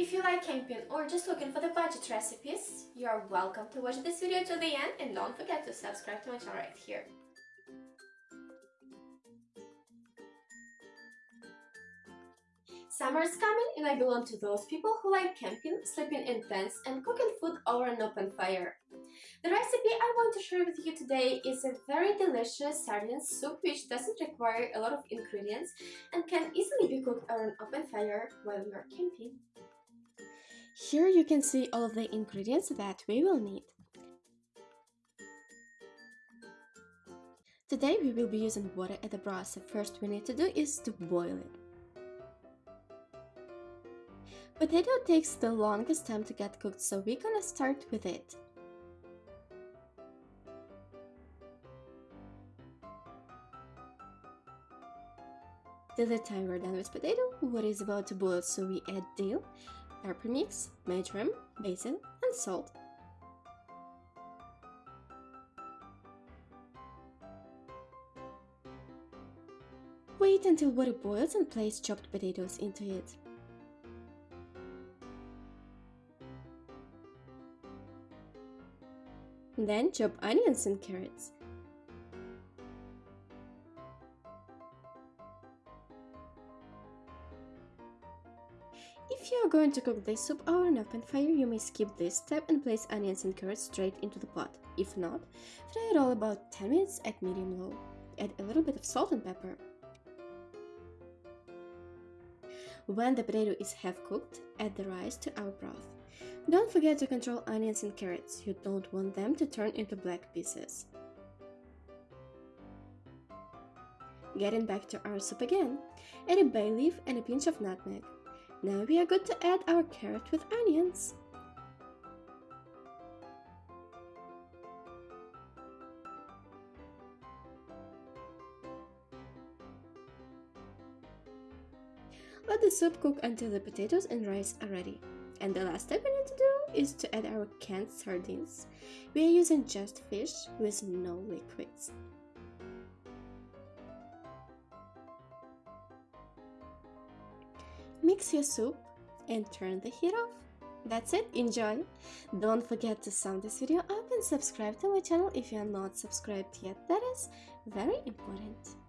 If you like camping or just looking for the budget recipes, you are welcome to watch this video to the end and don't forget to subscribe to my channel right here. Summer is coming and I belong to those people who like camping, sleeping in tents and cooking food over an open fire. The recipe I want to share with you today is a very delicious sardine soup which doesn't require a lot of ingredients and can easily be cooked over an open fire while you're camping. Here you can see all of the ingredients that we will need. Today we will be using water at the broth, so first we need to do is to boil it. Potato takes the longest time to get cooked, so we're gonna start with it. Till the time we're done with potato, water is about to boil, so we add dill, pepper mix, marjoram, basil, and salt. Wait until water boils and place chopped potatoes into it. Then chop onions and carrots. If you are going to cook this soup over an open fire, you may skip this step and place onions and carrots straight into the pot. If not, fry it all about 10 minutes at medium-low. Add a little bit of salt and pepper. When the potato is half cooked, add the rice to our broth. Don't forget to control onions and carrots, you don't want them to turn into black pieces. Getting back to our soup again, add a bay leaf and a pinch of nutmeg. Now we are good to add our carrot with onions. Let the soup cook until the potatoes and rice are ready. And the last step we need to do is to add our canned sardines. We are using just fish with no liquids. Mix your soup and turn the heat off. That's it, enjoy! Don't forget to sum this video up and subscribe to my channel if you are not subscribed yet, that is very important.